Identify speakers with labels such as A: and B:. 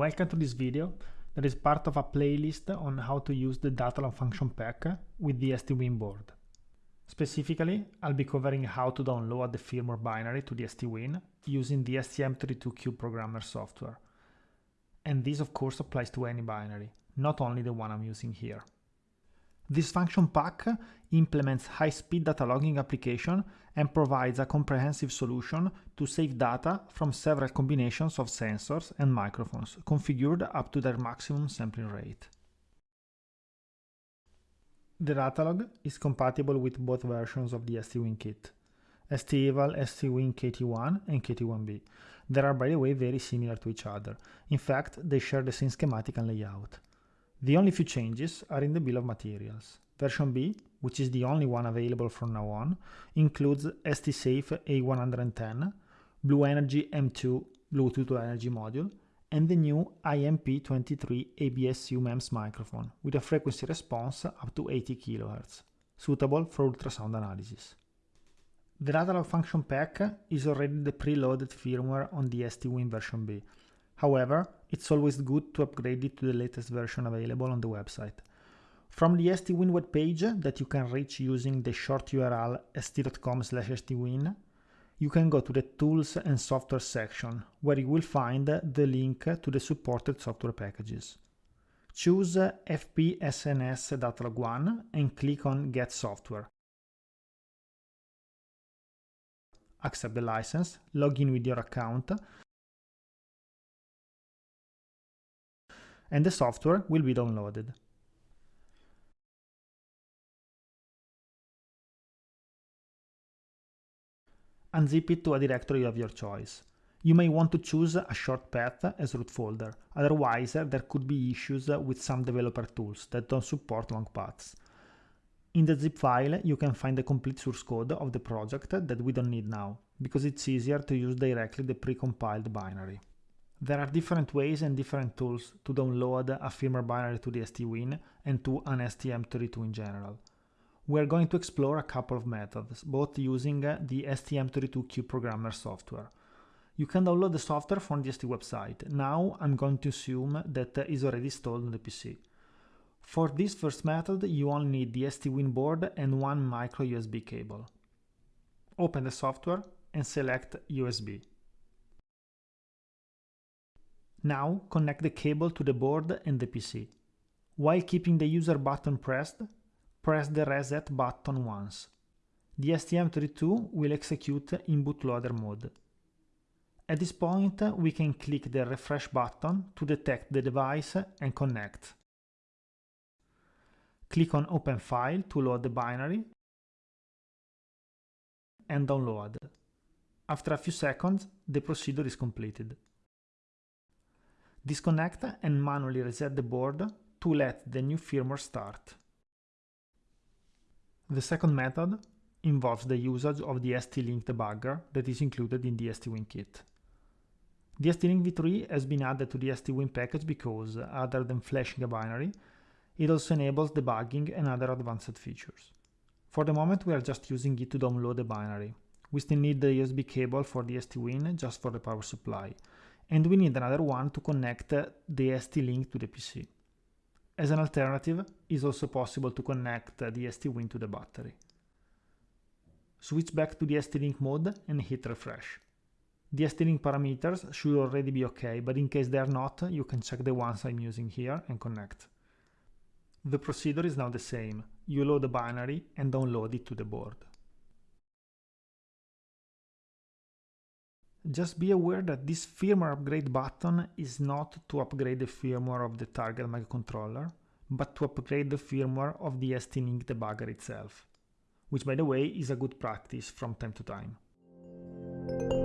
A: welcome to this video that is part of a playlist on how to use the Datalog function pack with the STWIN board. Specifically, I'll be covering how to download the firmware binary to the STWIN using the STM32Cube programmer software. And this of course applies to any binary, not only the one I'm using here. This function pack implements high-speed data logging application and provides a comprehensive solution to save data from several combinations of sensors and microphones configured up to their maximum sampling rate. The datalog is compatible with both versions of the STWIN kit, STEVAL, STWIN KT1 and KT1B. They are by the way very similar to each other. In fact, they share the same schematic and layout. The only few changes are in the bill of materials. Version B, which is the only one available from now on, includes STSAFE A110, BlueNRG-M2 Bluetooth Low Energy module, and the new IMP23 ABS-U MEMS microphone with a frequency response up to 80 kHz, suitable for ultrasound analysis. The Datalog function pack is already the preloaded firmware on the STWIN version B, However, it's always good to upgrade it to the latest version available on the website. From the STWIN webpage that you can reach using the short URL st.com stwin, you can go to the Tools and Software section, where you will find the link to the supported software packages. Choose FPSNS Datalog 1 and click on Get Software. Accept the license, log in with your account, and the software will be downloaded. Unzip it to a directory of your choice. You may want to choose a short path as root folder, otherwise there could be issues with some developer tools that don't support long paths. In the zip file you can find the complete source code of the project that we don't need now, because it's easier to use directly the precompiled binary. There are different ways and different tools to download a firmware binary to the STWIN and to an STM32 in general. We are going to explore a couple of methods, both using the STM32Cube programmer software. You can download the software from the ST website. Now I'm going to assume that is already installed on the PC. For this first method, you only need the STWIN board and one micro USB cable. Open the software and select USB. Now connect the cable to the board and the PC. While keeping the user button pressed, press the reset button once. The STM32 will execute in bootloader mode. At this point, we can click the refresh button to detect the device and connect. Click on Open File to load the binary and download. After a few seconds, the procedure is completed. Disconnect and manually reset the board to let the new firmware start. The second method involves the usage of the ST-Link debugger that is included in the STWIN kit. The ST-Link v3 has been added to the STWIN package because, other than flashing a binary, it also enables debugging and other advanced features. For the moment we are just using it to download the binary. We still need the USB cable for the STWIN just for the power supply, and we need another one to connect the ST-Link to the PC. As an alternative, it's also possible to connect the STWIN to the battery. Switch back to the ST-Link mode and hit refresh. The ST-Link parameters should already be okay, but in case they are not, you can check the ones I'm using here and connect. The procedure is now the same. You load the binary and download it to the board. Just be aware that this firmware upgrade button is not to upgrade the firmware of the target microcontroller, but to upgrade the firmware of the ST-Link debugger itself, which by the way is a good practice from time to time.